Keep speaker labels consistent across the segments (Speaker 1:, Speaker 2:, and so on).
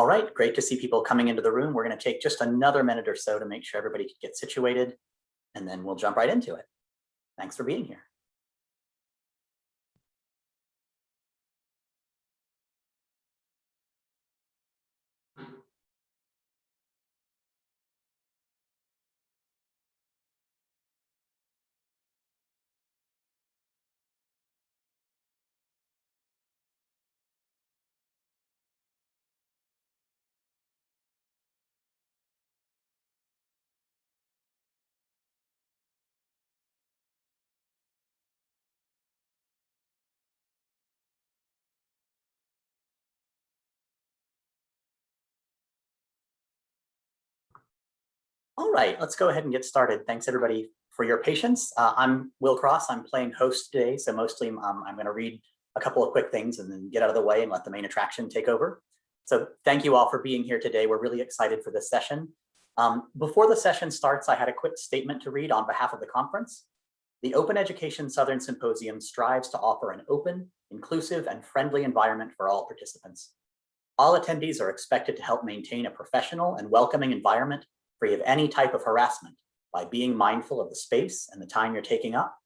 Speaker 1: All right, great to see people coming into the room. We're going to take just another minute or so to make sure everybody can get situated, and then we'll jump right into it. Thanks for being here. All right, let's go ahead and get started. Thanks everybody for your patience. Uh, I'm Will Cross, I'm playing host today, so mostly um, I'm gonna read a couple of quick things and then get out of the way and let the main attraction take over. So thank you all for being here today. We're really excited for this session. Um, before the session starts, I had a quick statement to read on behalf of the conference. The Open Education Southern Symposium strives to offer an open, inclusive, and friendly environment for all participants. All attendees are expected to help maintain a professional and welcoming environment free of any type of harassment by being mindful of the space and the time you're taking up,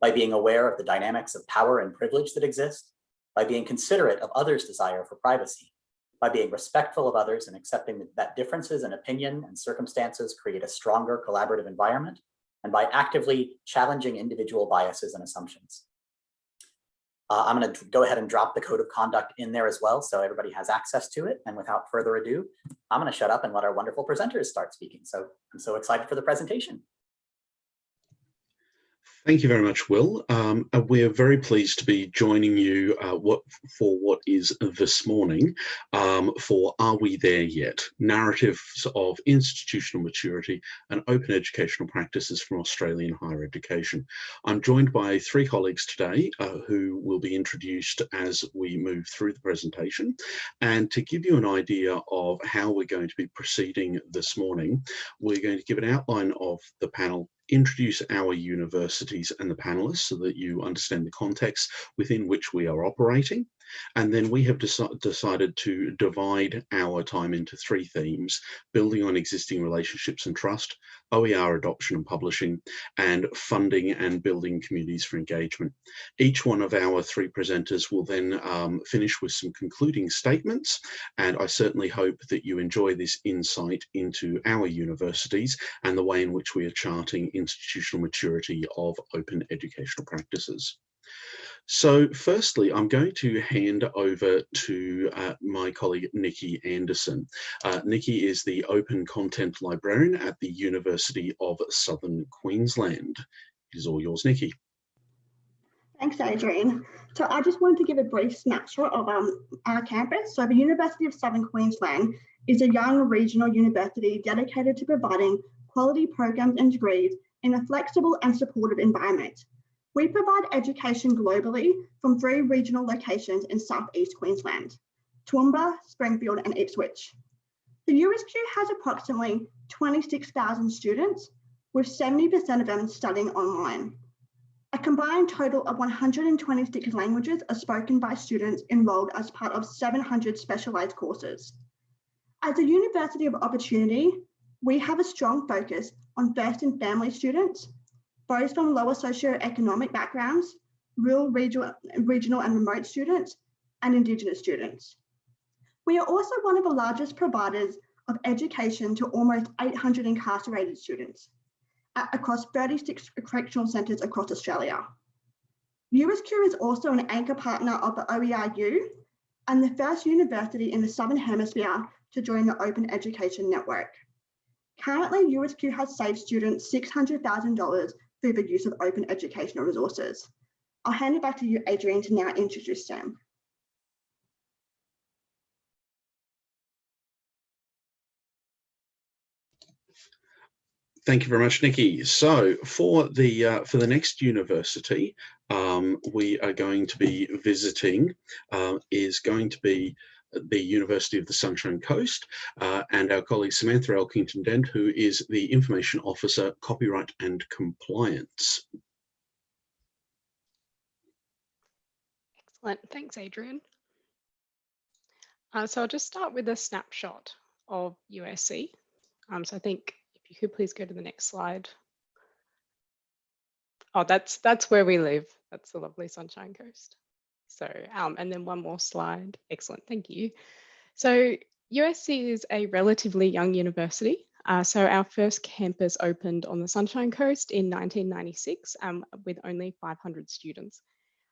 Speaker 1: by being aware of the dynamics of power and privilege that exist, by being considerate of others' desire for privacy, by being respectful of others and accepting that differences in opinion and circumstances create a stronger collaborative environment, and by actively challenging individual biases and assumptions. Uh, I'm going to go ahead and drop the code of conduct in there as well, so everybody has access to it. And without further ado, I'm going to shut up and let our wonderful presenters start speaking. So I'm so excited for the presentation.
Speaker 2: Thank you very much, Will. Um, uh, we're very pleased to be joining you uh, what, for what is this morning um, for Are We There Yet? Narratives of Institutional Maturity and Open Educational Practices from Australian Higher Education. I'm joined by three colleagues today uh, who will be introduced as we move through the presentation. And to give you an idea of how we're going to be proceeding this morning, we're going to give an outline of the panel introduce our universities and the panelists so that you understand the context within which we are operating. And then we have deci decided to divide our time into three themes, building on existing relationships and trust, OER adoption and publishing, and funding and building communities for engagement. Each one of our three presenters will then um, finish with some concluding statements, and I certainly hope that you enjoy this insight into our universities and the way in which we are charting institutional maturity of open educational practices. So firstly, I'm going to hand over to uh, my colleague, Nikki Anderson. Uh, Nikki is the Open Content Librarian at the University of Southern Queensland. It is all yours, Nikki.
Speaker 3: Thanks, Adrian. So I just wanted to give a brief snapshot of um, our campus. So the University of Southern Queensland is a young regional university dedicated to providing quality programs and degrees in a flexible and supportive environment. We provide education globally from three regional locations in Southeast Queensland, Toowoomba, Springfield and Ipswich. The USQ has approximately 26,000 students, with 70% of them studying online. A combined total of 126 languages are spoken by students enrolled as part of 700 specialised courses. As a university of opportunity, we have a strong focus on first and family students from lower socioeconomic backgrounds, rural, regional, regional and remote students, and Indigenous students. We are also one of the largest providers of education to almost 800 incarcerated students across 36 correctional centres across Australia. USQ is also an anchor partner of the OERU and the first university in the Southern Hemisphere to join the Open Education Network. Currently, USQ has saved students $600,000 through the use of open educational resources. I'll hand it back to you, Adrian, to now introduce Sam.
Speaker 2: Thank you very much, Nikki. So for the uh, for the next university, um, we are going to be visiting uh, is going to be the University of the Sunshine Coast, uh, and our colleague Samantha Elkington Dent, who is the Information Officer, Copyright and Compliance.
Speaker 4: Excellent, thanks Adrian. Uh, so I'll just start with a snapshot of USC. Um, so I think if you could please go to the next slide. Oh, that's that's where we live. That's the lovely Sunshine Coast. So, um, and then one more slide. Excellent, thank you. So USC is a relatively young university. Uh, so our first campus opened on the Sunshine Coast in 1996 um, with only 500 students.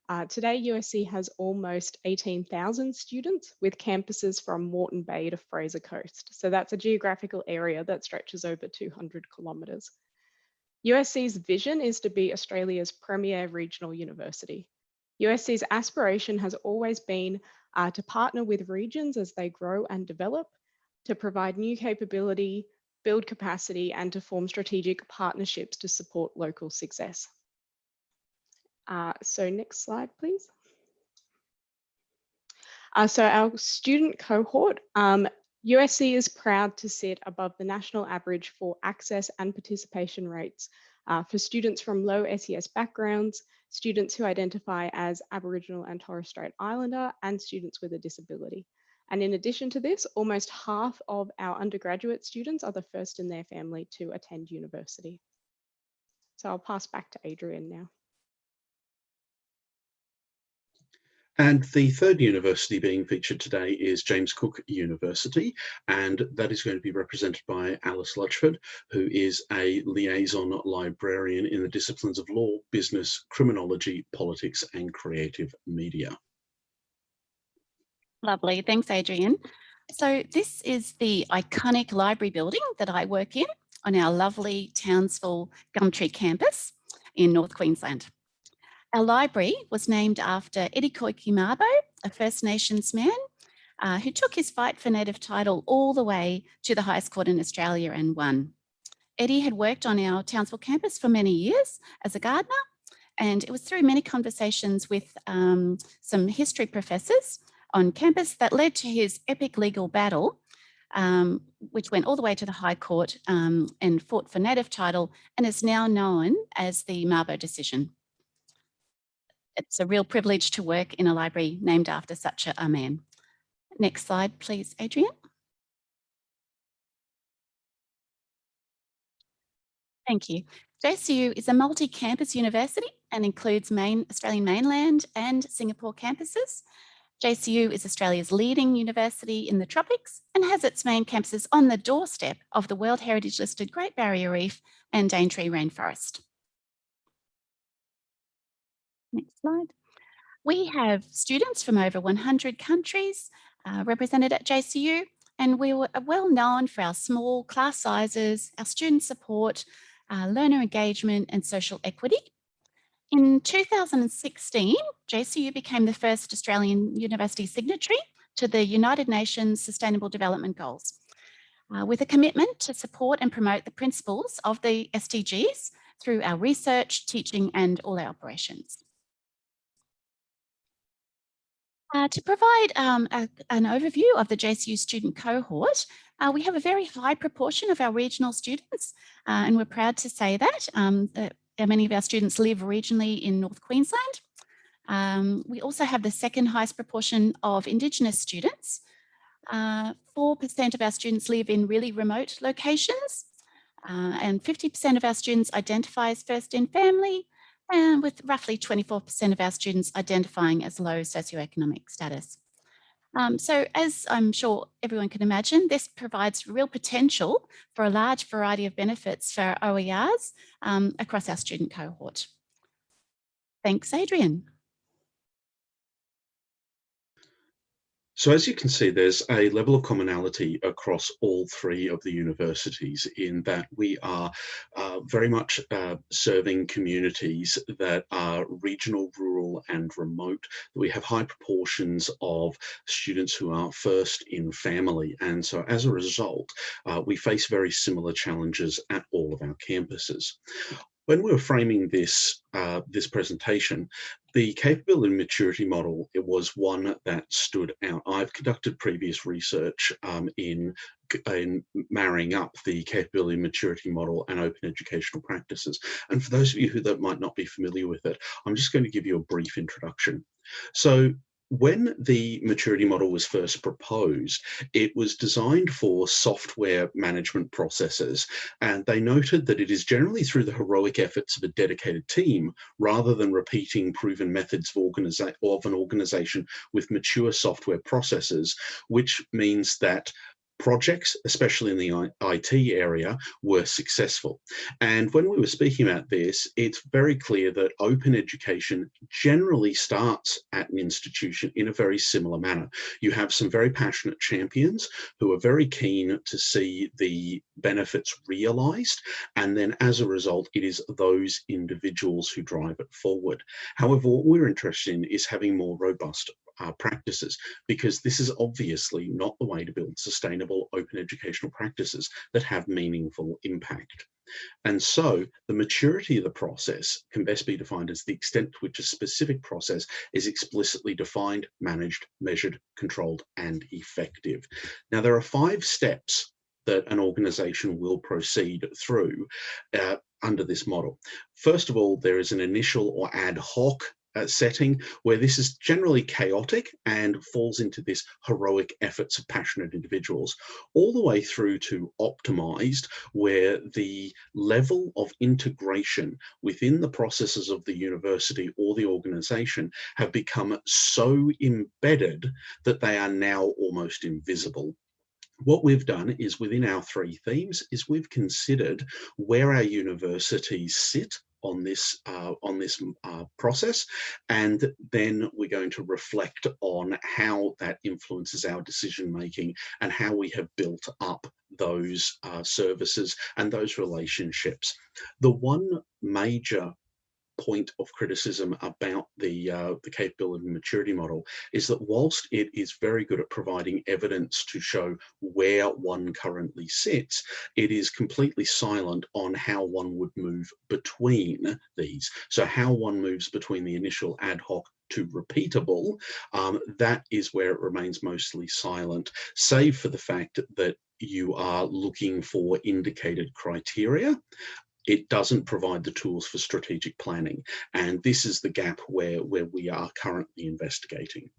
Speaker 4: Uh, today, USC has almost 18,000 students with campuses from Moreton Bay to Fraser Coast. So that's a geographical area that stretches over 200 kilometres. USC's vision is to be Australia's premier regional university. USC's aspiration has always been uh, to partner with regions as they grow and develop, to provide new capability, build capacity, and to form strategic partnerships to support local success. Uh, so next slide, please. Uh, so our student cohort, um, USC is proud to sit above the national average for access and participation rates uh, for students from low SES backgrounds, students who identify as Aboriginal and Torres Strait Islander, and students with a disability. And in addition to this, almost half of our undergraduate students are the first in their family to attend university. So I'll pass back to Adrian now.
Speaker 2: And the third university being featured today is James Cook University, and that is going to be represented by Alice Lutchford, who is a liaison librarian in the disciplines of law, business, criminology, politics, and creative media.
Speaker 5: Lovely, thanks Adrian. So this is the iconic library building that I work in on our lovely Townsville Gumtree campus in North Queensland. Our library was named after Eddie Koiki a First Nations man uh, who took his fight for native title all the way to the highest court in Australia and won. Eddie had worked on our Townsville campus for many years as a gardener, and it was through many conversations with um, some history professors on campus that led to his epic legal battle, um, which went all the way to the High Court um, and fought for native title and is now known as the Mabo decision it's a real privilege to work in a library named after such a, man. Next slide, please, Adrian. Thank you. JCU is a multi-campus university and includes main Australian mainland and Singapore campuses. JCU is Australia's leading university in the tropics and has its main campuses on the doorstep of the World Heritage listed Great Barrier Reef and Daintree Rainforest. Next slide. We have students from over 100 countries uh, represented at JCU, and we are well known for our small class sizes, our student support, uh, learner engagement and social equity. In 2016, JCU became the first Australian university signatory to the United Nations Sustainable Development Goals, uh, with a commitment to support and promote the principles of the SDGs through our research, teaching and all our operations. Uh, to provide um, a, an overview of the JCU student cohort, uh, we have a very high proportion of our regional students, uh, and we're proud to say that, um, that many of our students live regionally in North Queensland. Um, we also have the second highest proportion of Indigenous students. 4% uh, of our students live in really remote locations, uh, and 50% of our students identify as first in family, and with roughly 24% of our students identifying as low socioeconomic status. Um, so as I'm sure everyone can imagine, this provides real potential for a large variety of benefits for OERs um, across our student cohort. Thanks, Adrian.
Speaker 2: So as you can see, there's a level of commonality across all three of the universities in that we are uh, very much uh, serving communities that are regional, rural and remote. We have high proportions of students who are first in family. And so as a result, uh, we face very similar challenges at all of our campuses when we were framing this uh, this presentation, the capability maturity model it was one that stood out. I've conducted previous research um, in in marrying up the capability maturity model and open educational practices. And for those of you who that might not be familiar with it, I'm just going to give you a brief introduction. So when the maturity model was first proposed, it was designed for software management processes, and they noted that it is generally through the heroic efforts of a dedicated team rather than repeating proven methods of, of an organization with mature software processes, which means that projects, especially in the IT area, were successful. And when we were speaking about this, it's very clear that open education generally starts at an institution in a very similar manner. You have some very passionate champions who are very keen to see the benefits realized. And then as a result, it is those individuals who drive it forward. However, what we're interested in is having more robust uh, practices because this is obviously not the way to build sustainable open educational practices that have meaningful impact. And so the maturity of the process can best be defined as the extent to which a specific process is explicitly defined, managed, measured, controlled, and effective. Now, there are five steps that an organization will proceed through uh, under this model. First of all, there is an initial or ad hoc uh, setting where this is generally chaotic and falls into this heroic efforts of passionate individuals, all the way through to optimized, where the level of integration within the processes of the university or the organization have become so embedded that they are now almost invisible. What we've done is within our three themes is we've considered where our universities sit on this uh, on this uh, process and then we're going to reflect on how that influences our decision making and how we have built up those uh, services and those relationships. The one major point of criticism about the uh, the capability maturity model is that whilst it is very good at providing evidence to show where one currently sits, it is completely silent on how one would move between these. So how one moves between the initial ad hoc to repeatable, um, that is where it remains mostly silent, save for the fact that you are looking for indicated criteria it doesn't provide the tools for strategic planning. And this is the gap where, where we are currently investigating.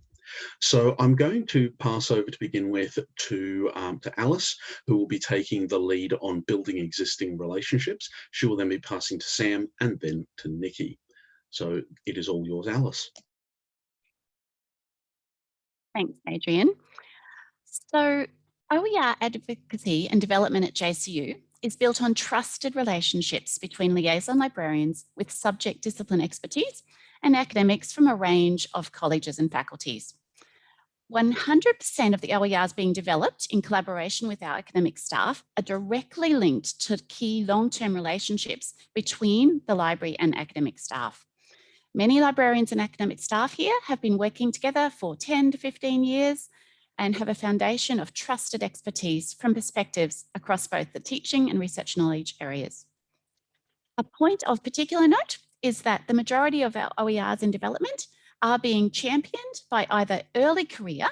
Speaker 2: So I'm going to pass over to begin with to, um, to Alice, who will be taking the lead on building existing relationships. She will then be passing to Sam and then to Nikki. So it is all yours, Alice.
Speaker 5: Thanks, Adrian. So OER advocacy and development at JCU is built on trusted relationships between liaison librarians with subject discipline expertise and academics from a range of colleges and faculties. 100% of the OERs being developed in collaboration with our academic staff are directly linked to key long-term relationships between the library and academic staff. Many librarians and academic staff here have been working together for 10 to 15 years, and have a foundation of trusted expertise from perspectives across both the teaching and research knowledge areas. A point of particular note is that the majority of our OERs in development are being championed by either early career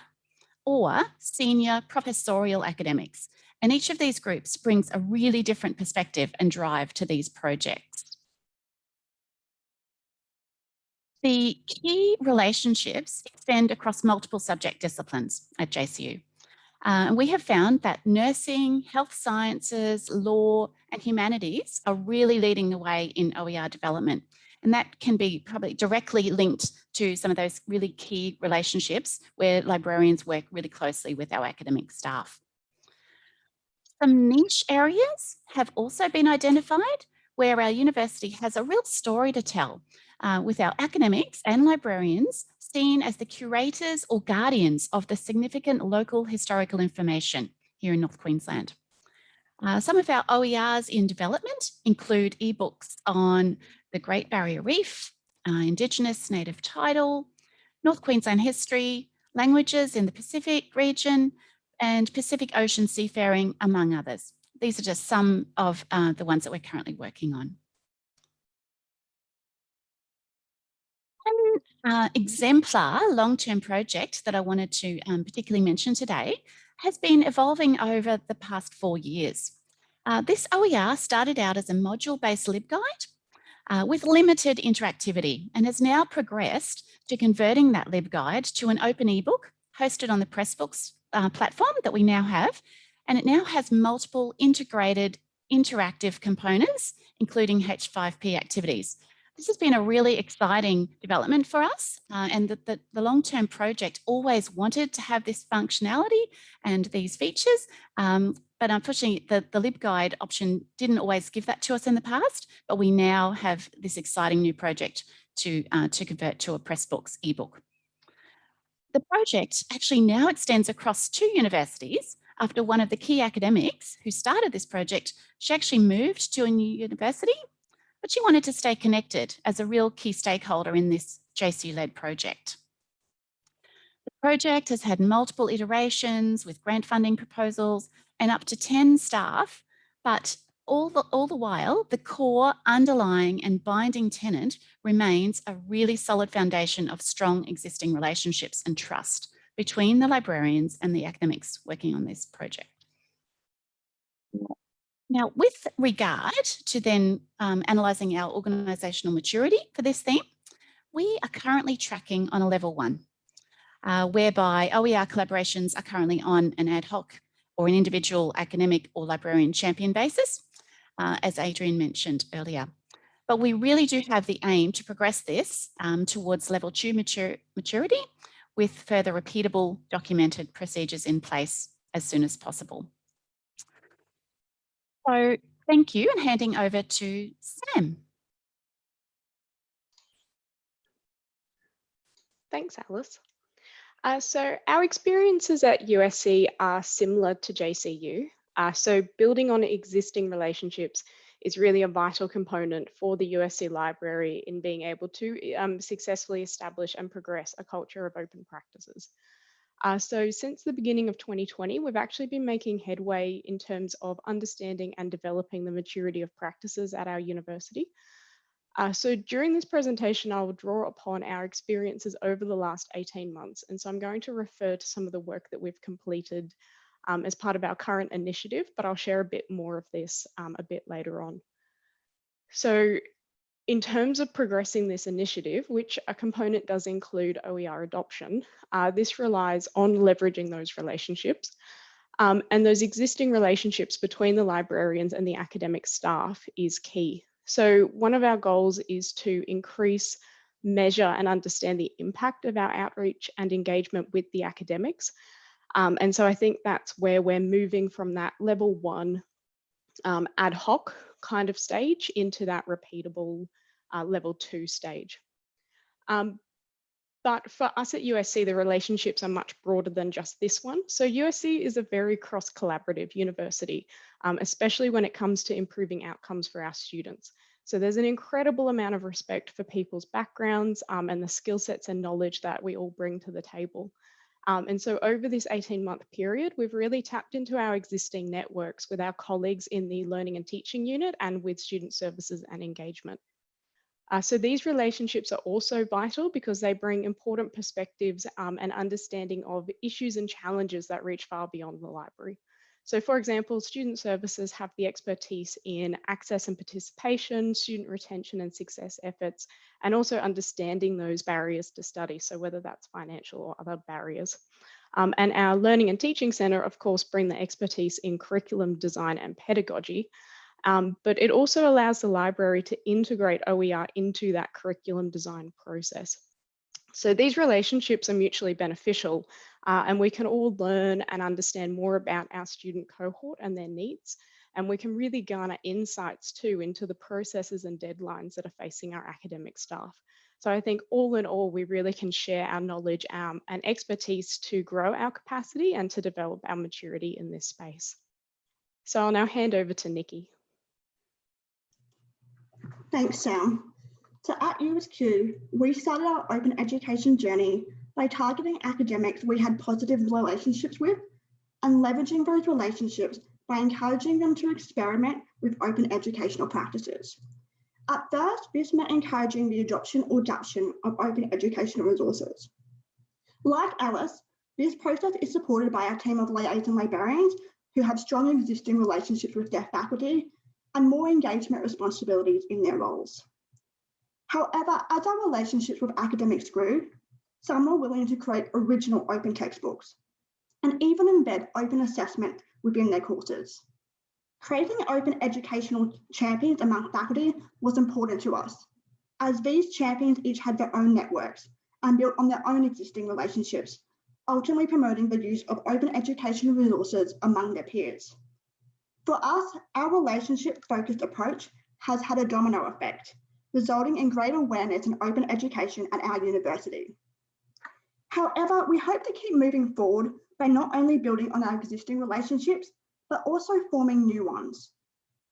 Speaker 5: or senior professorial academics. And each of these groups brings a really different perspective and drive to these projects. The key relationships extend across multiple subject disciplines at JCU. Uh, we have found that nursing, health sciences, law and humanities are really leading the way in OER development. And that can be probably directly linked to some of those really key relationships where librarians work really closely with our academic staff. Some niche areas have also been identified where our university has a real story to tell uh, with our academics and librarians seen as the curators or guardians of the significant local historical information here in North Queensland. Uh, some of our OERs in development include ebooks on the Great Barrier Reef, uh, Indigenous native title, North Queensland history, languages in the Pacific region, and Pacific Ocean seafaring, among others. These are just some of uh, the ones that we're currently working on. Uh, exemplar long-term project that I wanted to um, particularly mention today has been evolving over the past four years. Uh, this OER started out as a module-based LibGuide uh, with limited interactivity and has now progressed to converting that LibGuide to an open ebook hosted on the Pressbooks uh, platform that we now have. And it now has multiple integrated interactive components, including H5P activities. This has been a really exciting development for us uh, and the, the, the long-term project always wanted to have this functionality and these features, um, but unfortunately the, the LibGuide option didn't always give that to us in the past, but we now have this exciting new project to, uh, to convert to a Pressbooks ebook. The project actually now extends across two universities after one of the key academics who started this project, she actually moved to a new university but she wanted to stay connected as a real key stakeholder in this JCU-led project. The project has had multiple iterations with grant funding proposals and up to 10 staff, but all the, all the while, the core underlying and binding tenant remains a really solid foundation of strong existing relationships and trust between the librarians and the academics working on this project. Now, with regard to then um, analysing our organisational maturity for this theme, we are currently tracking on a level one, uh, whereby OER collaborations are currently on an ad hoc or an individual academic or librarian champion basis, uh, as Adrian mentioned earlier. But we really do have the aim to progress this um, towards level two mature, maturity with further repeatable documented procedures in place as soon as possible. So thank you and handing over to Sam.
Speaker 4: Thanks, Alice. Uh, so our experiences at USC are similar to JCU. Uh, so building on existing relationships is really a vital component for the USC library in being able to um, successfully establish and progress a culture of open practices. Uh, so since the beginning of 2020, we've actually been making headway in terms of understanding and developing the maturity of practices at our university. Uh, so during this presentation, I will draw upon our experiences over the last 18 months. And so I'm going to refer to some of the work that we've completed um, as part of our current initiative, but I'll share a bit more of this um, a bit later on. So in terms of progressing this initiative, which a component does include OER adoption, uh, this relies on leveraging those relationships. Um, and those existing relationships between the librarians and the academic staff is key. So one of our goals is to increase, measure and understand the impact of our outreach and engagement with the academics. Um, and so I think that's where we're moving from that level one um, ad hoc kind of stage into that repeatable uh, level two stage. Um, but for us at USC, the relationships are much broader than just this one. So USC is a very cross collaborative university, um, especially when it comes to improving outcomes for our students. So there's an incredible amount of respect for people's backgrounds um, and the skill sets and knowledge that we all bring to the table. Um, and so over this 18 month period, we've really tapped into our existing networks with our colleagues in the learning and teaching unit and with student services and engagement. Uh, so these relationships are also vital because they bring important perspectives um, and understanding of issues and challenges that reach far beyond the library. So for example, student services have the expertise in access and participation, student retention and success efforts, and also understanding those barriers to study. So whether that's financial or other barriers. Um, and our Learning and Teaching Centre, of course, bring the expertise in curriculum design and pedagogy, um, but it also allows the library to integrate OER into that curriculum design process. So these relationships are mutually beneficial uh, and we can all learn and understand more about our student cohort and their needs. And we can really garner insights too into the processes and deadlines that are facing our academic staff. So I think all in all, we really can share our knowledge um, and expertise to grow our capacity and to develop our maturity in this space. So I'll now hand over to Nikki.
Speaker 3: Thanks, Sam. So at USQ, we started our open education journey by targeting academics we had positive relationships with and leveraging those relationships by encouraging them to experiment with open educational practices. At first, this meant encouraging the adoption or adaptation of open educational resources. Like Alice, this process is supported by our team of liaison librarians who have strong existing relationships with their faculty and more engagement responsibilities in their roles. However, as our relationships with academics grew, some were willing to create original open textbooks and even embed open assessment within their courses. Creating open educational champions among faculty was important to us, as these champions each had their own networks and built on their own existing relationships, ultimately promoting the use of open educational resources among their peers. For us, our relationship-focused approach has had a domino effect, resulting in greater awareness and open education at our university. However, we hope to keep moving forward by not only building on our existing relationships, but also forming new ones.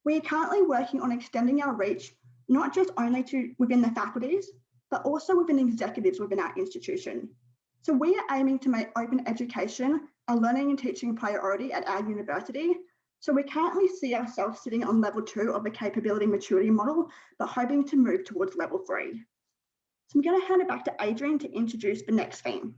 Speaker 3: We are currently working on extending our reach, not just only to within the faculties, but also within executives within our institution. So we are aiming to make open education a learning and teaching priority at our university. So we currently see ourselves sitting on level two of the capability maturity model, but hoping to move towards level three. So I'm going to hand it back to Adrian to introduce the next theme.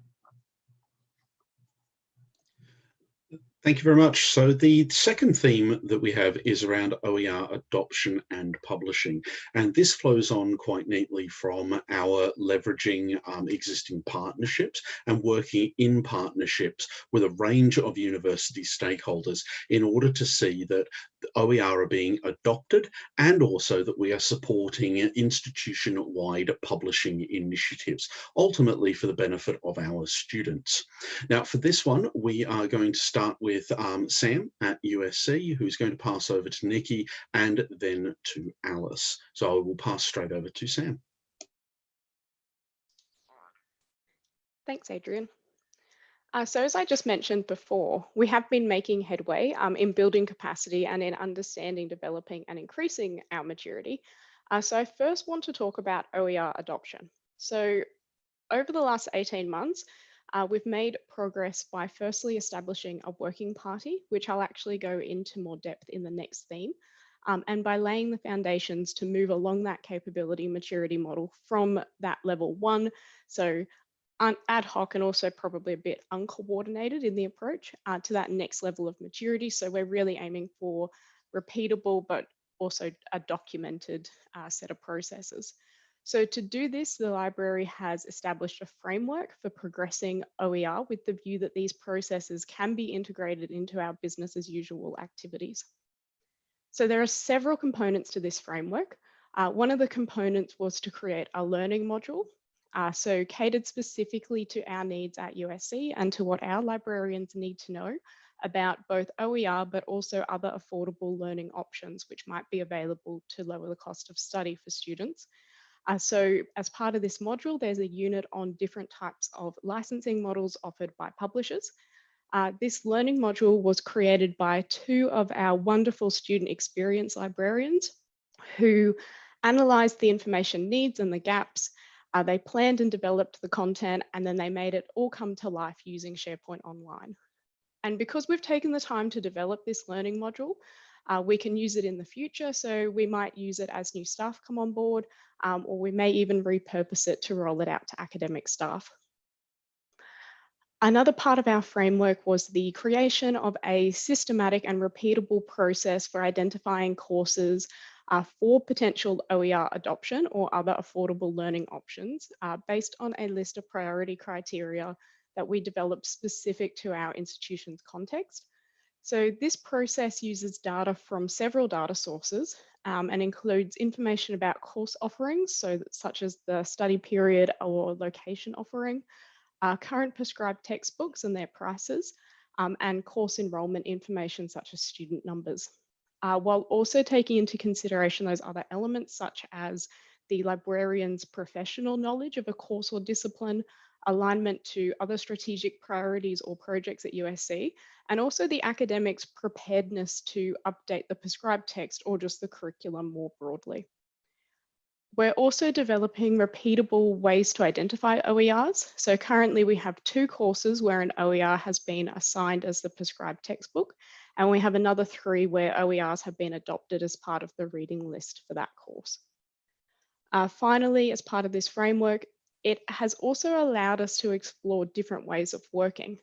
Speaker 2: Thank you very much. So the second theme that we have is around OER adoption and publishing. And this flows on quite neatly from our leveraging um, existing partnerships and working in partnerships with a range of university stakeholders in order to see that OER are being adopted and also that we are supporting institution-wide publishing initiatives, ultimately for the benefit of our students. Now, for this one, we are going to start with um, Sam at USC, who's going to pass over to Nikki and then to Alice. So I will pass straight over to Sam.
Speaker 4: Thanks, Adrian. Uh, so as I just mentioned before, we have been making headway um, in building capacity and in understanding, developing and increasing our maturity. Uh, so I first want to talk about OER adoption. So over the last 18 months, uh, we've made progress by firstly establishing a working party, which I'll actually go into more depth in the next theme, um, and by laying the foundations to move along that capability maturity model from that level one, so ad hoc and also probably a bit uncoordinated in the approach uh, to that next level of maturity. So we're really aiming for repeatable, but also a documented uh, set of processes. So to do this, the library has established a framework for progressing OER with the view that these processes can be integrated into our business as usual activities. So there are several components to this framework. Uh, one of the components was to create a learning module uh, so catered specifically to our needs at USC and to what our librarians need to know about both OER, but also other affordable learning options, which might be available to lower the cost of study for students. Uh, so as part of this module, there's a unit on different types of licensing models offered by publishers. Uh, this learning module was created by two of our wonderful student experience librarians who analysed the information needs and the gaps uh, they planned and developed the content and then they made it all come to life using SharePoint Online. And because we've taken the time to develop this learning module, uh, we can use it in the future. So we might use it as new staff come on board, um, or we may even repurpose it to roll it out to academic staff. Another part of our framework was the creation of a systematic and repeatable process for identifying courses uh, for potential OER adoption or other affordable learning options uh, based on a list of priority criteria that we developed specific to our institution's context. So this process uses data from several data sources um, and includes information about course offerings, so such as the study period or location offering, uh, current prescribed textbooks and their prices, um, and course enrolment information such as student numbers uh, while also taking into consideration those other elements such as the librarian's professional knowledge of a course or discipline, alignment to other strategic priorities or projects at USC, and also the academics' preparedness to update the prescribed text or just the curriculum more broadly. We're also developing repeatable ways to identify OERs. So currently we have two courses where an OER has been assigned as the prescribed textbook, and we have another three where OERs have been adopted as part of the reading list for that course. Uh, finally, as part of this framework, it has also allowed us to explore different ways of working.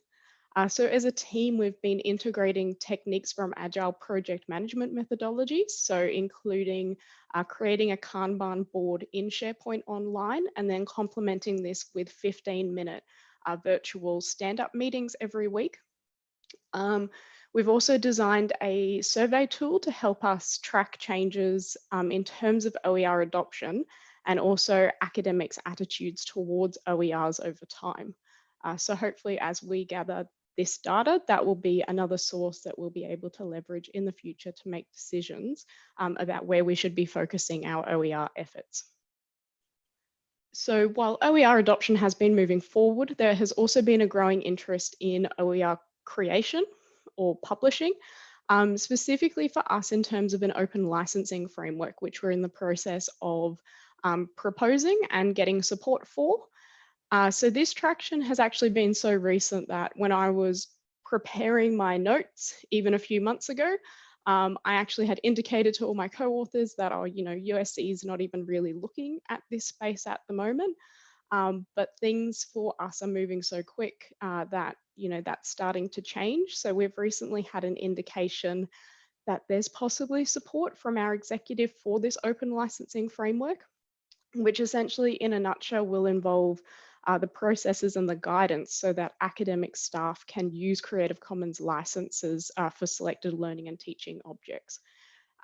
Speaker 4: Uh, so as a team, we've been integrating techniques from agile project management methodologies. So including uh, creating a Kanban board in SharePoint online and then complementing this with 15 minute uh, virtual stand-up meetings every week. Um, we've also designed a survey tool to help us track changes um, in terms of OER adoption and also academics' attitudes towards OERs over time. Uh, so hopefully as we gather this data, that will be another source that we'll be able to leverage in the future to make decisions um, about where we should be focusing our OER efforts. So while OER adoption has been moving forward, there has also been a growing interest in OER creation or publishing, um, specifically for us in terms of an open licensing framework, which we're in the process of um, proposing and getting support for. Uh, so this traction has actually been so recent that when I was preparing my notes, even a few months ago, um, I actually had indicated to all my co-authors that, oh, you know, USC is not even really looking at this space at the moment. Um, but things for us are moving so quick uh, that, you know, that's starting to change. So we've recently had an indication that there's possibly support from our executive for this open licensing framework, which essentially in a nutshell will involve uh, the processes and the guidance so that academic staff can use Creative Commons licenses uh, for selected learning and teaching objects.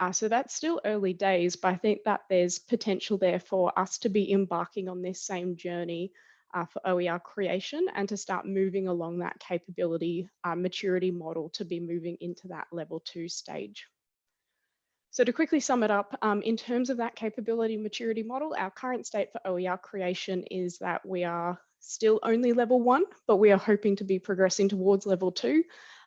Speaker 4: Uh, so that's still early days, but I think that there's potential there for us to be embarking on this same journey uh, for OER creation and to start moving along that capability uh, maturity model to be moving into that level two stage. So to quickly sum it up, um, in terms of that capability maturity model, our current state for OER creation is that we are still only level one, but we are hoping to be progressing towards level two.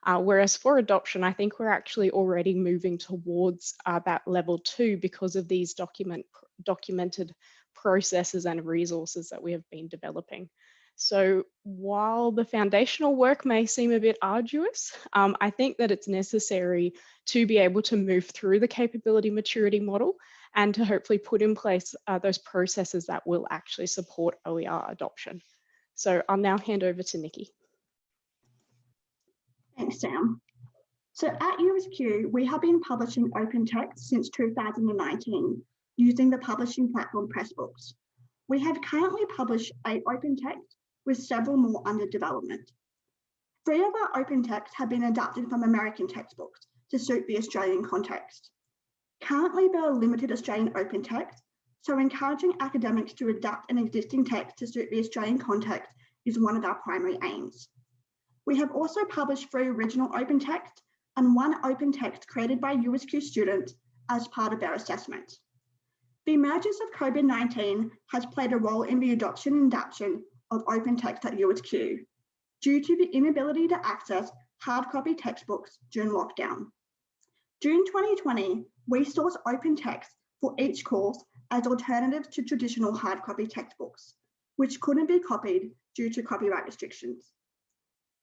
Speaker 4: Uh, whereas for adoption, I think we're actually already moving towards uh, that level two because of these document documented processes and resources that we have been developing. So while the foundational work may seem a bit arduous, um, I think that it's necessary to be able to move through the capability maturity model and to hopefully put in place uh, those processes that will actually support OER adoption. So I'll now hand over to Nikki.
Speaker 3: Thanks, Sam. So at USQ, we have been publishing open text since 2019 using the publishing platform Pressbooks. We have currently published eight open text with several more under development. Three of our open texts have been adapted from American textbooks to suit the Australian context. Currently, there are limited Australian open texts, so encouraging academics to adapt an existing text to suit the Australian context is one of our primary aims. We have also published three original open texts and one open text created by USQ students as part of their assessment. The emergence of COVID-19 has played a role in the adoption and adaptation of open text at USQ due to the inability to access hard copy textbooks during lockdown. During 2020, we sourced open text for each course as alternatives to traditional hard copy textbooks, which couldn't be copied due to copyright restrictions.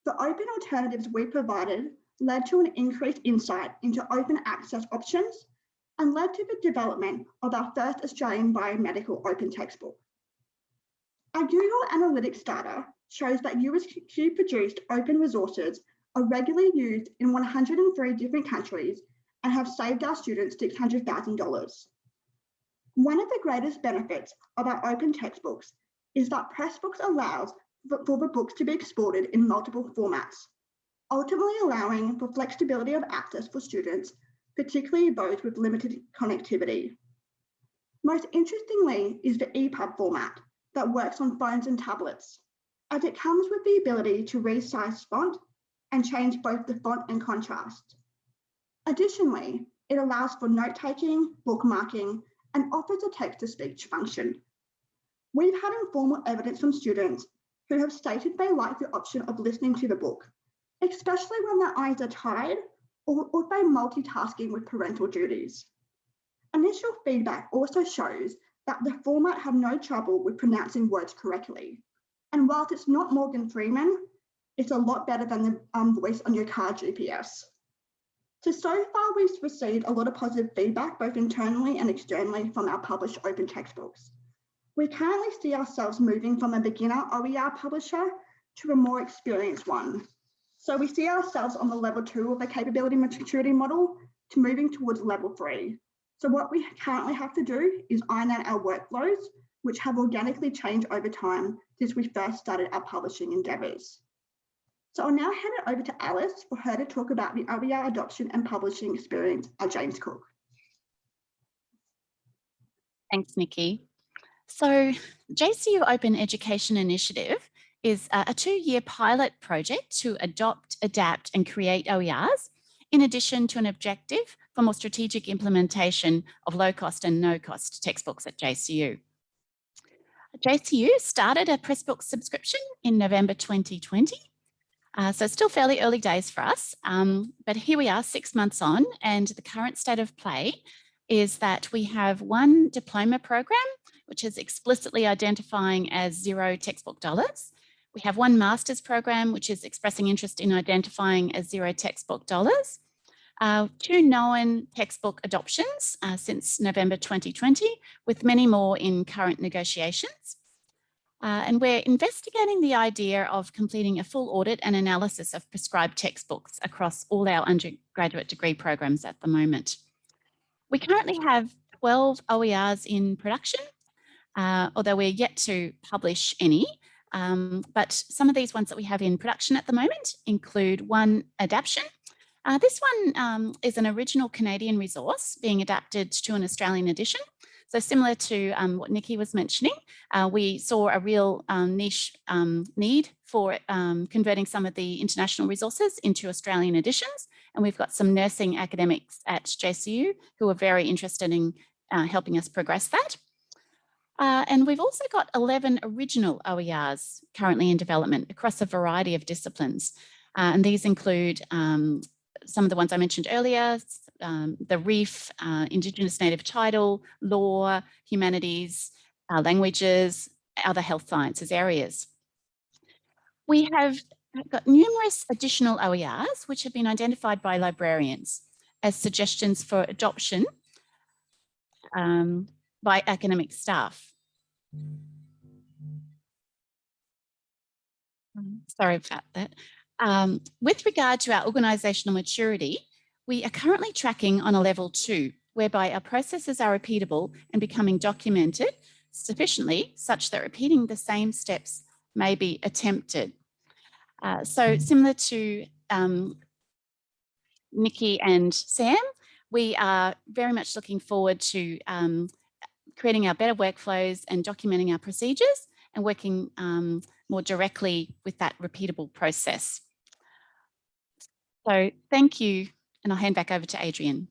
Speaker 3: The open alternatives we provided led to an increased insight into open access options and led to the development of our first Australian biomedical open textbook. Our Google Analytics data shows that USQ produced open resources are regularly used in 103 different countries and have saved our students $600,000. One of the greatest benefits of our open textbooks is that Pressbooks allows for the books to be exported in multiple formats, ultimately allowing for flexibility of access for students, particularly those with limited connectivity. Most interestingly is the EPUB format, that works on phones and tablets, as it comes with the ability to resize font and change both the font and contrast. Additionally, it allows for note-taking, bookmarking, and offers a text-to-speech function. We've had informal evidence from students who have stated they like the option of listening to the book, especially when their eyes are tired or, or they're multitasking with parental duties. Initial feedback also shows that the format had no trouble with pronouncing words correctly. And whilst it's not Morgan Freeman, it's a lot better than the um, voice on your car GPS. So, so far we've received a lot of positive feedback, both internally and externally from our published open textbooks. We currently see ourselves moving from a beginner OER publisher to a more experienced one. So we see ourselves on the level two of the capability maturity model to moving towards level three. So what we currently have to do is iron out our workflows, which have organically changed over time since we first started our publishing endeavours. So I'll now hand it over to Alice for her to talk about the OER adoption and publishing experience at James Cook.
Speaker 5: Thanks, Nikki. So JCU Open Education Initiative is a two-year pilot project to adopt, adapt and create OERs, in addition to an objective for more strategic implementation of low-cost and no-cost textbooks at JCU. JCU started a Pressbook subscription in November 2020 uh, so still fairly early days for us, um, but here we are six months on and the current state of play is that we have one diploma program, which is explicitly identifying as zero textbook dollars. We have one master's program, which is expressing interest in identifying as zero textbook dollars. Uh, two known textbook adoptions uh, since November 2020, with many more in current negotiations. Uh, and we're investigating the idea of completing a full audit and analysis of prescribed textbooks across all our undergraduate degree programs at the moment. We currently have 12 OERs in production, uh, although we're yet to publish any. Um, but some of these ones that we have in production at the moment include one adaptation. Uh, this one um, is an original Canadian resource being adapted to an Australian edition. So similar to um, what Nikki was mentioning, uh, we saw a real um, niche um, need for um, converting some of the international resources into Australian editions. And we've got some nursing academics at JCU who are very interested in uh, helping us progress that. Uh, and we've also got 11 original OERs currently in development across a variety of disciplines. Uh, and these include um, some of the ones I mentioned earlier, um, the reef, uh, Indigenous native title, law, humanities, uh, languages, other health sciences areas. We have got numerous additional OERs which have been identified by librarians as suggestions for adoption um, by academic staff. Sorry about that. Um, with regard to our organisational maturity, we are currently tracking on a level two, whereby our processes are repeatable and becoming documented sufficiently such that repeating the same steps may be attempted. Uh, so similar to um, Nikki and Sam, we are very much looking forward to um, creating our better workflows and documenting our procedures and working um, more directly with that repeatable process. So thank you and I'll hand back over to Adrian.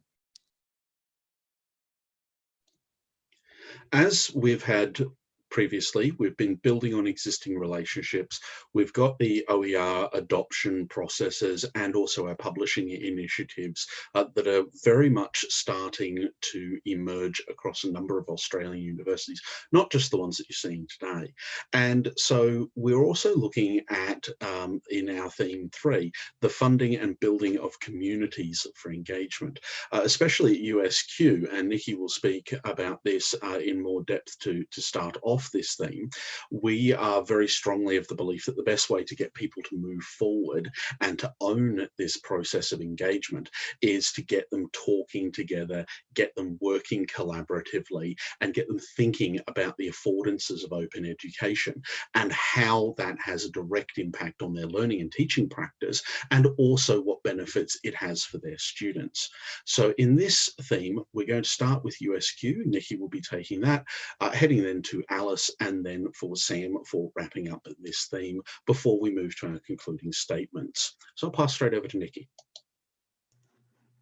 Speaker 2: As we've had previously. We've been building on existing relationships. We've got the OER adoption processes and also our publishing initiatives uh, that are very much starting to emerge across a number of Australian universities, not just the ones that you're seeing today. And so we're also looking at, um, in our theme three, the funding and building of communities for engagement, uh, especially at USQ, and Nikki will speak about this uh, in more depth to, to start off off this theme, we are very strongly of the belief that the best way to get people to move forward and to own this process of engagement is to get them talking together, get them working collaboratively, and get them thinking about the affordances of open education and how that has a direct impact on their learning and teaching practice, and also what benefits it has for their students. So in this theme, we're going to start with USQ. Nikki will be taking that, uh, heading then to Alice Alice and then for Sam for wrapping up this theme before we move to our concluding statements. So I'll pass straight over to Nikki.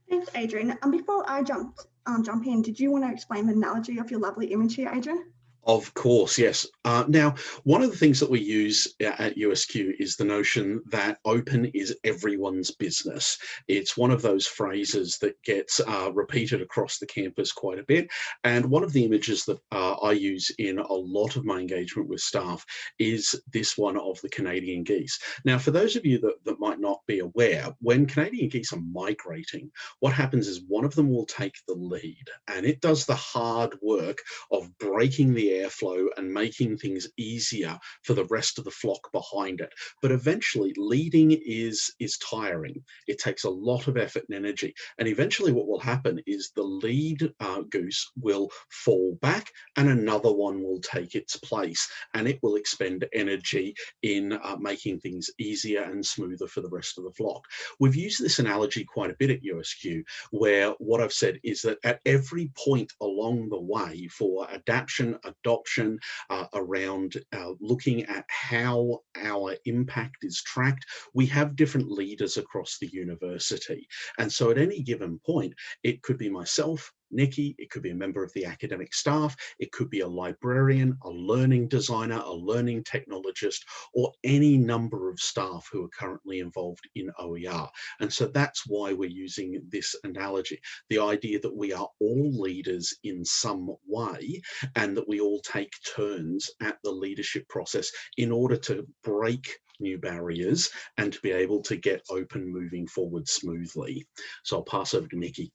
Speaker 3: Thanks, Adrian. And before I jump, um, jump in, did you want to explain the analogy of your lovely image here, Adrian?
Speaker 2: Of course, yes. Uh, now, one of the things that we use at USQ is the notion that open is everyone's business. It's one of those phrases that gets uh, repeated across the campus quite a bit. And one of the images that uh, I use in a lot of my engagement with staff is this one of the Canadian geese. Now, for those of you that, that might not be aware, when Canadian geese are migrating, what happens is one of them will take the lead and it does the hard work of breaking the airflow and making things easier for the rest of the flock behind it. But eventually leading is, is tiring. It takes a lot of effort and energy. And eventually what will happen is the lead uh, goose will fall back and another one will take its place and it will expend energy in uh, making things easier and smoother for the rest of the flock. We've used this analogy quite a bit at USQ where what I've said is that at every point along the way for adaptation, adoption, uh, around uh, looking at how our impact is tracked, we have different leaders across the university. And so at any given point, it could be myself, Nikki, it could be a member of the academic staff, it could be a librarian, a learning designer, a learning technologist, or any number of staff who are currently involved in OER. And so that's why we're using this analogy, the idea that we are all leaders in some way and that we all take turns at the leadership process in order to break new barriers and to be able to get open moving forward smoothly. So I'll pass over to Nikki.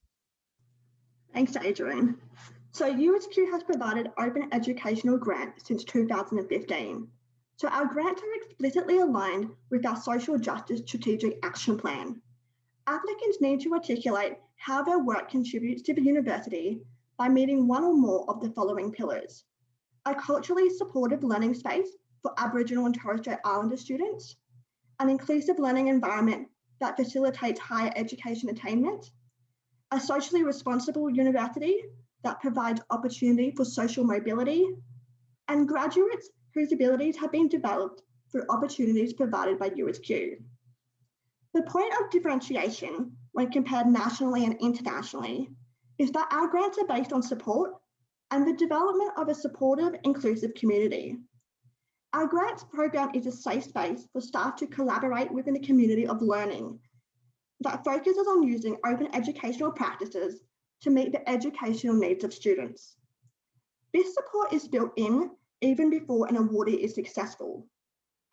Speaker 3: Thanks, Adrian. So USQ has provided open educational grants since 2015. So our grants are explicitly aligned with our social justice strategic action plan. Applicants need to articulate how their work contributes to the university by meeting one or more of the following pillars. A culturally supportive learning space for Aboriginal and Torres Strait Islander students, an inclusive learning environment that facilitates higher education attainment, a socially responsible university that provides opportunity for social mobility, and graduates whose abilities have been developed through opportunities provided by USQ. The point of differentiation when compared nationally and internationally is that our grants are based on support and the development of a supportive, inclusive community. Our grants program is a safe space for staff to collaborate within a community of learning that focuses on using open educational practices to meet the educational needs of students. This support is built in even before an awardee is successful,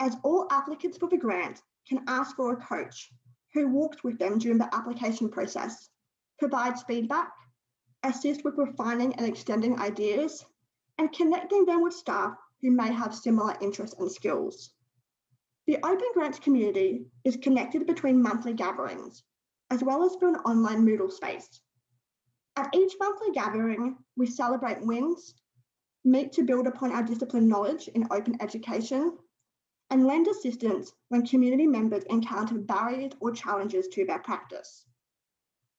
Speaker 3: as all applicants for the grant can ask for a coach who walks with them during the application process, provides feedback, assists with refining and extending ideas, and connecting them with staff who may have similar interests and skills. The Open Grants community is connected between monthly gatherings, as well as through an online Moodle space. At each monthly gathering, we celebrate wins, meet to build upon our discipline knowledge in open education, and lend assistance when community members encounter barriers or challenges to their practice.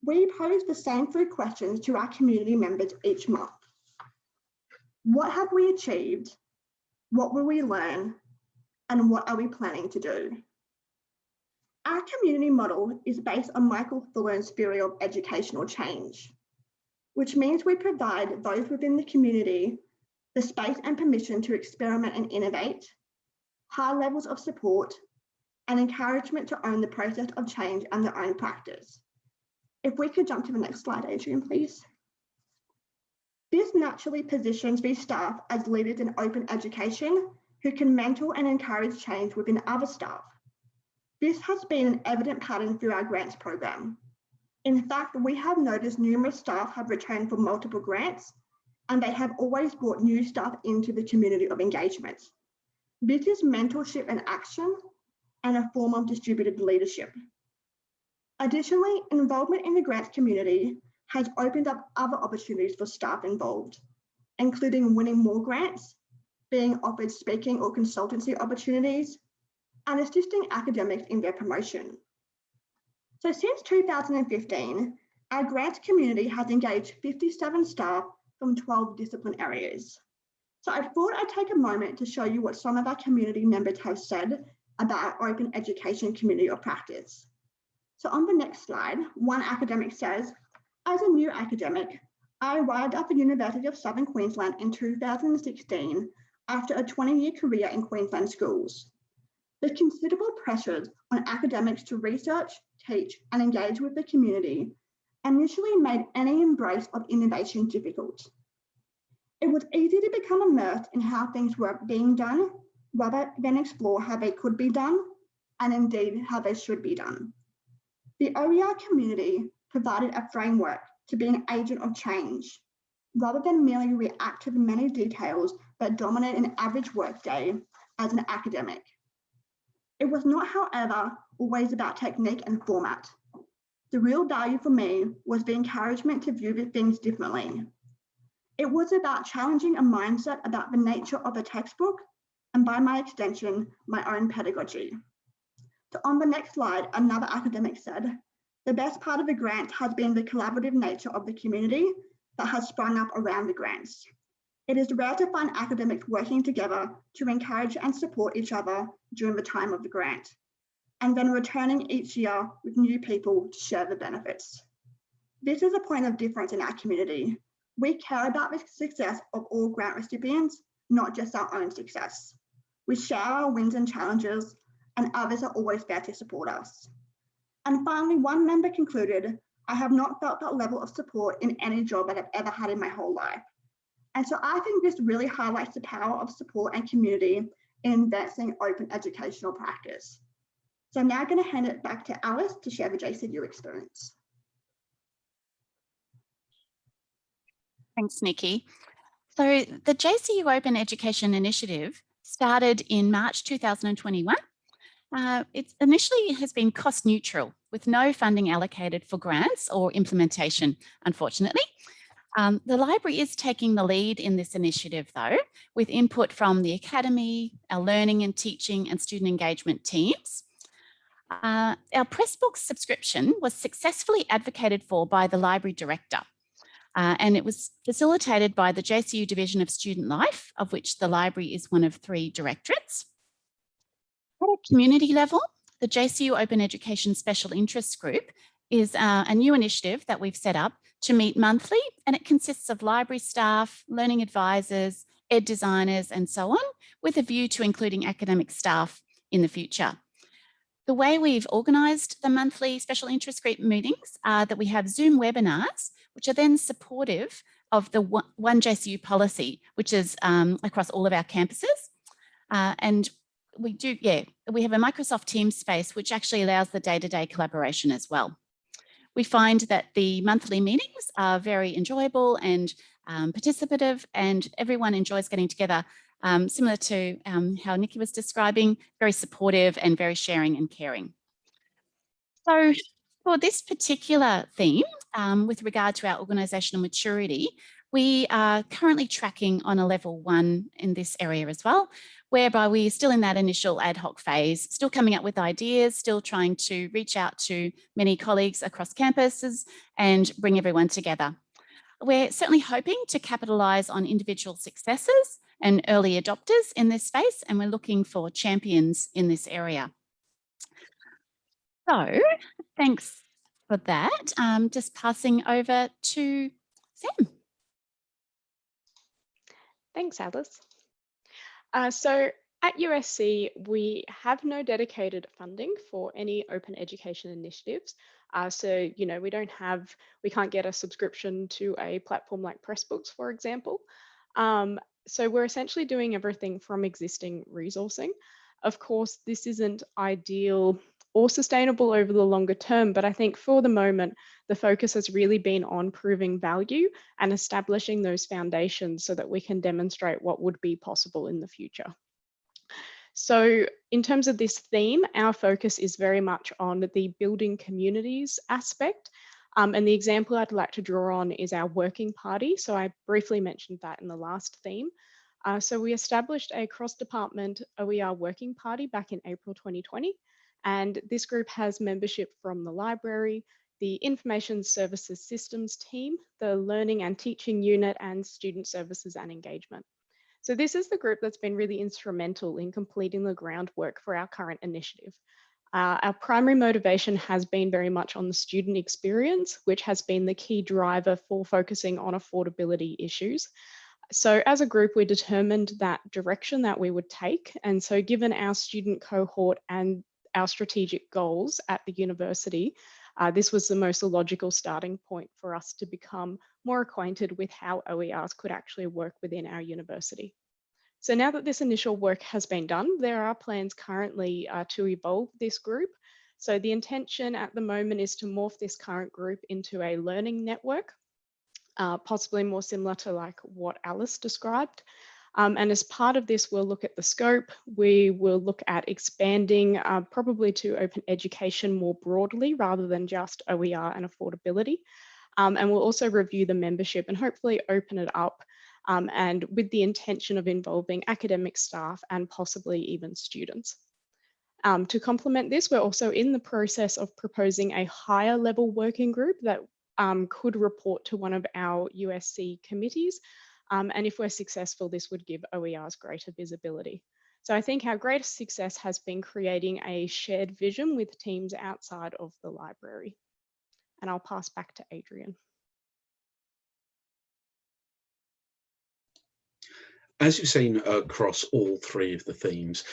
Speaker 3: We pose the same three questions to our community members each month. What have we achieved? What will we learn? And what are we planning to do? Our community model is based on Michael Fullan's theory of educational change, which means we provide those within the community the space and permission to experiment and innovate, high levels of support, and encouragement to own the process of change and their own practice. If we could jump to the next slide, Adrian, please. This naturally positions these staff as leaders in open education who can mentor and encourage change within other staff. This has been an evident pattern through our grants program. In fact, we have noticed numerous staff have returned for multiple grants, and they have always brought new staff into the community of engagement. This is mentorship and action and a form of distributed leadership. Additionally, involvement in the grants community has opened up other opportunities for staff involved, including winning more grants being offered speaking or consultancy opportunities, and assisting academics in their promotion. So since 2015, our grant community has engaged 57 staff from 12 discipline areas. So I thought I'd take a moment to show you what some of our community members have said about open education community of practice. So on the next slide, one academic says, as a new academic, I arrived at the University of Southern Queensland in 2016 after a 20-year career in Queensland schools. The considerable pressures on academics to research, teach, and engage with the community initially made any embrace of innovation difficult. It was easy to become immersed in how things were being done rather than explore how they could be done and indeed how they should be done. The OER community provided a framework to be an agent of change rather than merely react to the many details but dominant an average workday as an academic. It was not, however, always about technique and format. The real value for me was the encouragement to view things differently. It was about challenging a mindset about the nature of a textbook and by my extension, my own pedagogy. So on the next slide, another academic said, the best part of the grant has been the collaborative nature of the community that has sprung up around the grants. It is rare to find academics working together to encourage and support each other during the time of the grant, and then returning each year with new people to share the benefits. This is a point of difference in our community. We care about the success of all grant recipients, not just our own success. We share our wins and challenges, and others are always there to support us. And finally, one member concluded, I have not felt that level of support in any job that I've ever had in my whole life. And so I think this really highlights the power of support and community in advancing open educational practice. So I'm now going to hand it back to Alice to share the JCU experience.
Speaker 5: Thanks, Nikki. So the JCU Open Education Initiative started in March 2021. Uh, it initially has been cost neutral with no funding allocated for grants or implementation, unfortunately. Um, the library is taking the lead in this initiative though, with input from the Academy, our learning and teaching and student engagement teams. Uh, our Pressbooks subscription was successfully advocated for by the library director. Uh, and it was facilitated by the JCU Division of Student Life, of which the library is one of three directorates. At a community level, the JCU Open Education Special Interest Group is uh, a new initiative that we've set up to meet monthly, and it consists of library staff, learning advisors, ed designers, and so on, with a view to including academic staff in the future. The way we've organised the monthly special interest group meetings are that we have Zoom webinars, which are then supportive of the One JCU policy, which is um, across all of our campuses. Uh, and we do, yeah, we have a Microsoft Teams space, which actually allows the day-to-day -day collaboration as well. We find that the monthly meetings are very enjoyable and um, participative and everyone enjoys getting together, um, similar to um, how Nikki was describing, very supportive and very sharing and caring. So for this particular theme, um, with regard to our organisational maturity, we are currently tracking on a level one in this area as well, whereby we're still in that initial ad hoc phase, still coming up with ideas, still trying to reach out to many colleagues across campuses and bring everyone together. We're certainly hoping to capitalise on individual successes and early adopters in this space, and we're looking for champions in this area. So thanks for that. Um, just passing over to Sam.
Speaker 4: Thanks, Alice. Uh, so at USC, we have no dedicated funding for any open education initiatives. Uh, so, you know, we don't have, we can't get a subscription to a platform like Pressbooks, for example. Um, so we're essentially doing everything from existing resourcing. Of course, this isn't ideal or sustainable over the longer term. But I think for the moment, the focus has really been on proving value and establishing those foundations so that we can demonstrate what would be possible in the future. So in terms of this theme, our focus is very much on the building communities aspect. Um, and the example I'd like to draw on is our working party. So I briefly mentioned that in the last theme. Uh, so we established a cross-department OER working party back in April 2020. And this group has membership from the library, the Information Services Systems team, the Learning and Teaching Unit, and Student Services and Engagement. So this is the group that's been really instrumental in completing the groundwork for our current initiative. Uh, our primary motivation has been very much on the student experience, which has been the key driver for focusing on affordability issues. So as a group, we determined that direction that we would take. And so given our student cohort and our strategic goals at the university, uh, this was the most logical starting point for us to become more acquainted with how OERs could actually work within our university. So now that this initial work has been done, there are plans currently uh, to evolve this group. So the intention at the moment is to morph this current group into a learning network, uh, possibly more similar to like what Alice described. Um, and as part of this, we'll look at the scope. We will look at expanding uh, probably to open education more broadly rather than just OER and affordability. Um, and we'll also review the membership and hopefully open it up um, and with the intention of involving academic staff and possibly even students. Um, to complement this, we're also in the process of proposing a higher level working group that um, could report to one of our USC committees. Um, and if we're successful, this would give OERs greater visibility. So I think our greatest success has been creating a shared vision with teams outside of the library. And I'll pass back to Adrian.
Speaker 2: As you've seen across all three of the themes,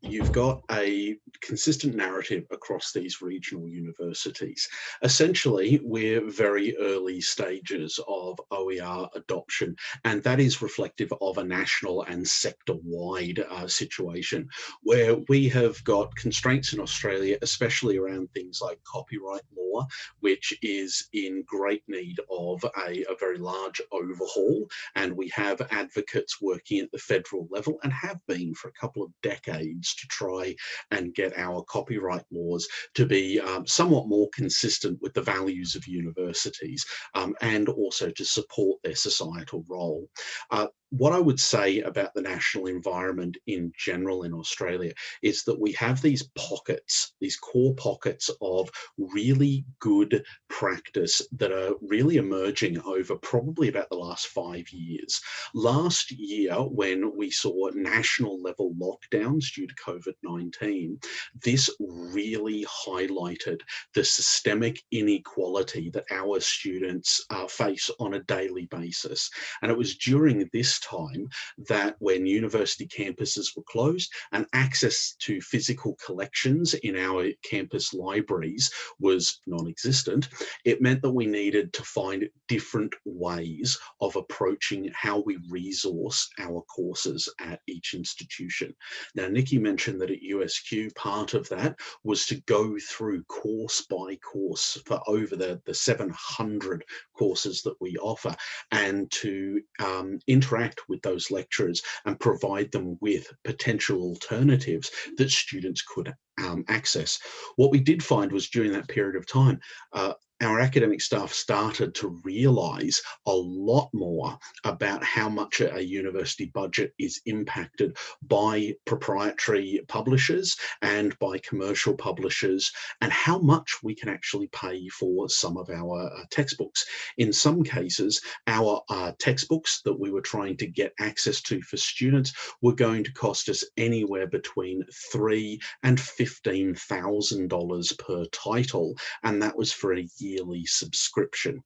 Speaker 2: you've got a consistent narrative across these regional universities. Essentially, we're very early stages of OER adoption, and that is reflective of a national and sector-wide uh, situation where we have got constraints in Australia, especially around things like copyright law, which is in great need of a, a very large overhaul. And we have advocates working at the federal level and have been for a couple of decades to try and get our copyright laws to be um, somewhat more consistent with the values of universities um, and also to support their societal role. Uh, what I would say about the national environment in general in Australia is that we have these pockets, these core pockets of really good practice that are really emerging over probably about the last five years. Last year, when we saw national level lockdowns due to COVID-19, this really highlighted the systemic inequality that our students uh, face on a daily basis. And it was during this time that when university campuses were closed and access to physical collections in our campus libraries was non-existent, it meant that we needed to find different ways of approaching how we resource our courses at each institution. Now, Nikki mentioned that at USQ, part of that was to go through course by course for over the, the 700 courses that we offer and to um, interact interact with those lecturers and provide them with potential alternatives that students could um, access. What we did find was during that period of time, uh, our academic staff started to realize a lot more about how much a university budget is impacted by proprietary publishers and by commercial publishers and how much we can actually pay for some of our uh, textbooks. In some cases, our uh, textbooks that we were trying to get access to for students were going to cost us anywhere between three and $15,000 per title. And that was for a yearly subscription.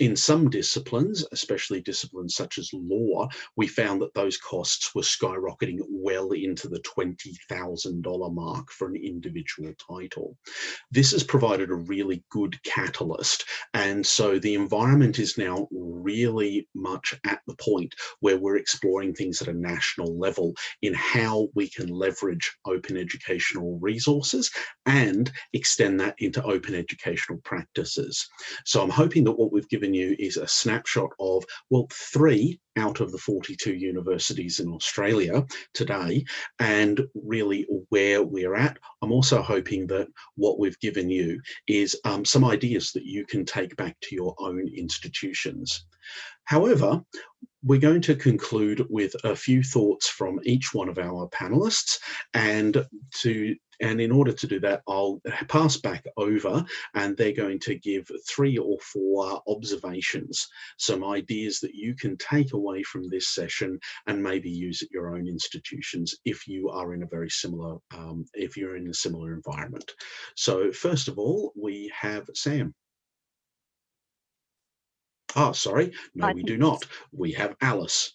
Speaker 2: In some disciplines, especially disciplines such as law, we found that those costs were skyrocketing well into the $20,000 mark for an individual title. This has provided a really good catalyst. And so the environment is now really much at the point where we're exploring things at a national level in how we can leverage open educational resources and extend that into open educational practices. So I'm hoping that what we've given you is a snapshot of, well, three out of the 42 universities in Australia today and really where we're at. I'm also hoping that what we've given you is um, some ideas that you can take back to your own institutions. However, we're going to conclude with a few thoughts from each one of our panelists and to and in order to do that, I'll pass back over and they're going to give three or four observations, some ideas that you can take away from this session and maybe use at your own institutions if you are in a very similar, um, if you're in a similar environment. So first of all, we have Sam. Oh, sorry. No, we do not. We have Alice.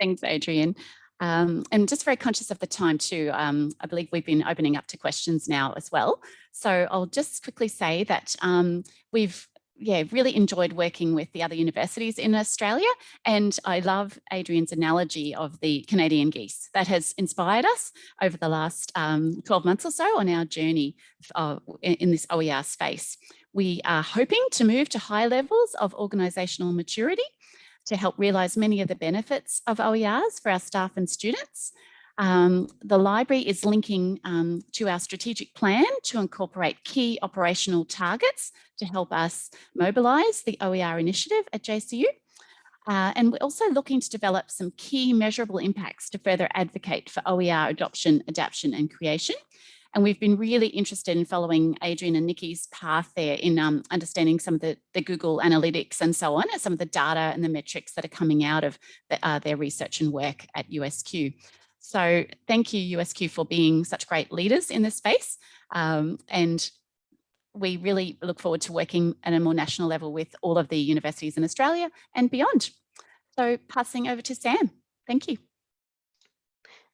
Speaker 5: Thanks, Adrian. Um, and just very conscious of the time too. Um, I believe we've been opening up to questions now as well. So I'll just quickly say that um, we've yeah, really enjoyed working with the other universities in Australia. And I love Adrian's analogy of the Canadian geese that has inspired us over the last um, 12 months or so on our journey uh, in, in this OER space. We are hoping to move to high levels of organisational maturity to help realise many of the benefits of OERs for our staff and students. Um, the library is linking um, to our strategic plan to incorporate key operational targets to help us mobilise the OER initiative at JCU. Uh, and we're also looking to develop some key measurable impacts to further advocate for OER adoption, adaptation and creation. And we've been really interested in following Adrian and Nikki's path there in um, understanding some of the, the Google Analytics and so on, and some of the data and the metrics that are coming out of the, uh, their research and work at USQ. So thank you USQ for being such great leaders in this space. Um, and we really look forward to working at a more national level with all of the universities in Australia and beyond. So passing over to Sam. Thank you.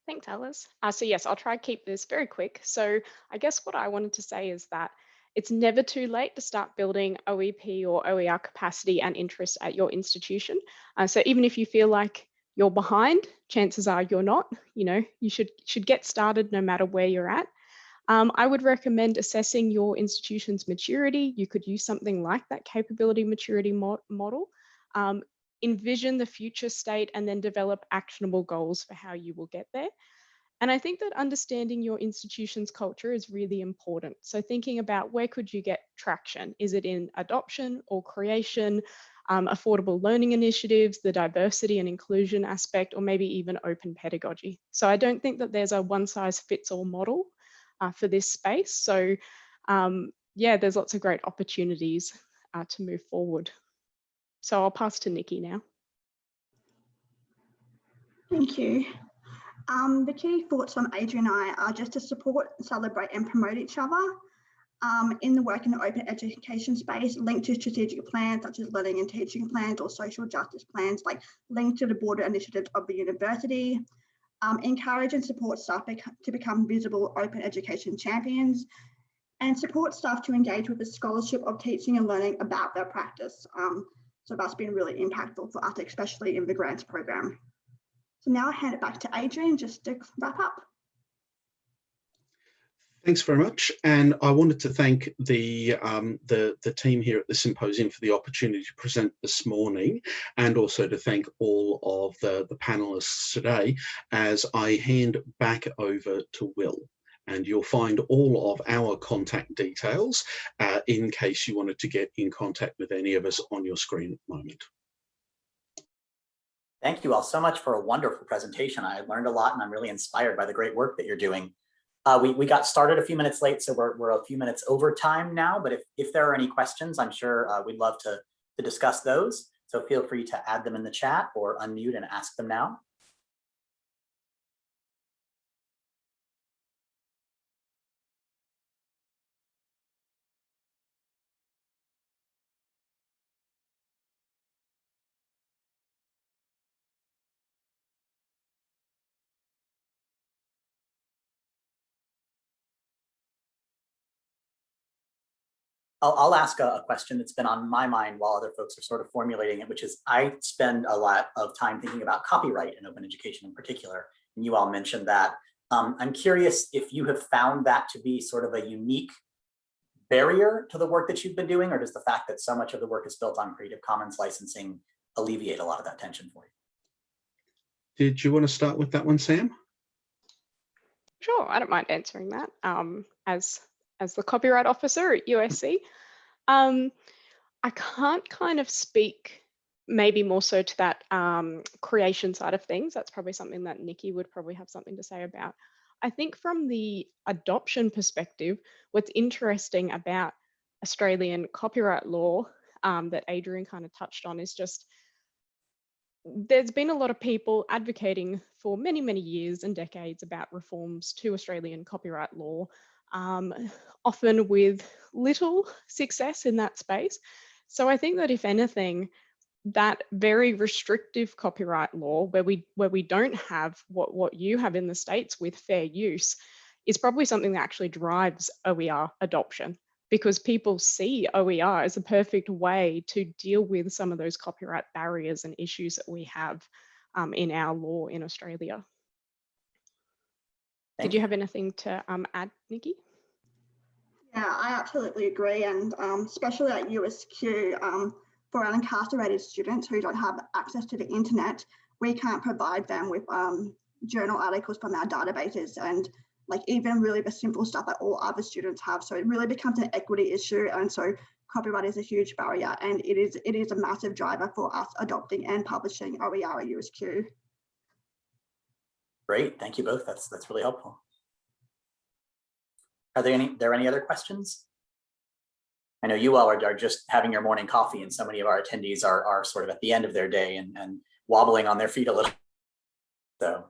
Speaker 4: Thanks, Alice. Uh, so yes, I'll try to keep this very quick. So I guess what I wanted to say is that it's never too late to start building OEP or OER capacity and interest at your institution. Uh, so even if you feel like you're behind, chances are you're not. You know, you should should get started no matter where you're at. Um, I would recommend assessing your institution's maturity. You could use something like that capability maturity mo model. Um, envision the future state and then develop actionable goals for how you will get there. And I think that understanding your institution's culture is really important. So thinking about where could you get traction? Is it in adoption or creation, um, affordable learning initiatives, the diversity and inclusion aspect, or maybe even open pedagogy. So I don't think that there's a one size fits all model uh, for this space. So um, yeah, there's lots of great opportunities uh, to move forward. So I'll pass to Nikki now.
Speaker 3: Thank you. Um, the key thoughts from Adrian and I are just to support, celebrate and promote each other um, in the work in the open education space, linked to strategic plans such as learning and teaching plans or social justice plans, like linked to the broader initiatives of the university. Um, encourage and support staff to become visible open education champions and support staff to engage with the scholarship of teaching and learning about their practice. Um, so that's been really impactful for us, especially in the grants program. So now I hand it back to Adrian just to wrap up.
Speaker 2: Thanks very much. And I wanted to thank the, um, the, the team here at the symposium for the opportunity to present this morning and also to thank all of the, the panelists today as I hand back over to Will. And you'll find all of our contact details uh, in case you wanted to get in contact with any of us on your screen at the moment.
Speaker 1: Thank you all so much for a wonderful presentation. I learned a lot and I'm really inspired by the great work that you're doing. Uh, we, we got started a few minutes late, so we're, we're a few minutes over time now, but if, if there are any questions, I'm sure uh, we'd love to, to discuss those. So feel free to add them in the chat or unmute and ask them now. I'll, I'll ask a, a, question that's been on my mind while other folks are sort of formulating it, which is I spend a lot of time thinking about copyright in open education in particular, and you all mentioned that. Um, I'm curious if you have found that to be sort of a unique barrier to the work that you've been doing, or does the fact that so much of the work is built on Creative Commons licensing alleviate a lot of that tension for you?
Speaker 2: Did you want to start with that one, Sam?
Speaker 4: Sure, I don't mind answering that. Um, as as the copyright officer at USC. Um, I can't kind of speak maybe more so to that um, creation side of things. That's probably something that Nikki would probably have something to say about. I think from the adoption perspective, what's interesting about Australian copyright law um, that Adrian kind of touched on is just there's been a lot of people advocating for many, many years and decades about reforms to Australian copyright law um, often with little success in that space. So I think that if anything, that very restrictive copyright law where we where we don't have what what you have in the states with fair use is probably something that actually drives OER adoption because people see OER as a perfect way to deal with some of those copyright barriers and issues that we have um, in our law in Australia.
Speaker 1: Thank
Speaker 4: Did you have anything to um, add, Nikki?
Speaker 3: Yeah, I absolutely agree. And um, especially at USQ, um, for our incarcerated students who don't have access to the internet, we can't provide them with um, journal articles from our databases and like even really the simple stuff that all other students have. So it really becomes an equity issue. And so copyright is a huge barrier and it is it is a massive driver for us adopting and publishing OER at USQ.
Speaker 1: Great, thank you both. That's that's really helpful. Are there any there any other questions? I know you all are, are just having your morning coffee and so many of our attendees are are sort of at the end of their day and, and wobbling on their feet a little. So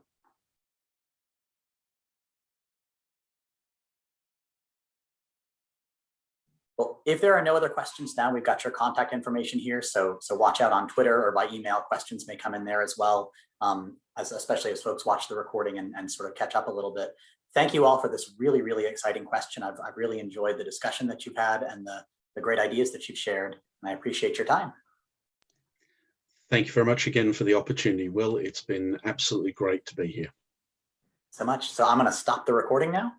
Speaker 1: Well, if there are no other questions now, we've got your contact information here. So, so watch out on Twitter or by email. Questions may come in there as well, um, as especially as folks watch the recording and, and sort of catch up a little bit. Thank you all for this really, really exciting question. I've, I've really enjoyed the discussion that you've had and the, the great ideas that you've shared. And I appreciate your time.
Speaker 2: Thank you very much again for the opportunity, Will. It's been absolutely great to be here.
Speaker 1: So much. So I'm going to stop the recording now.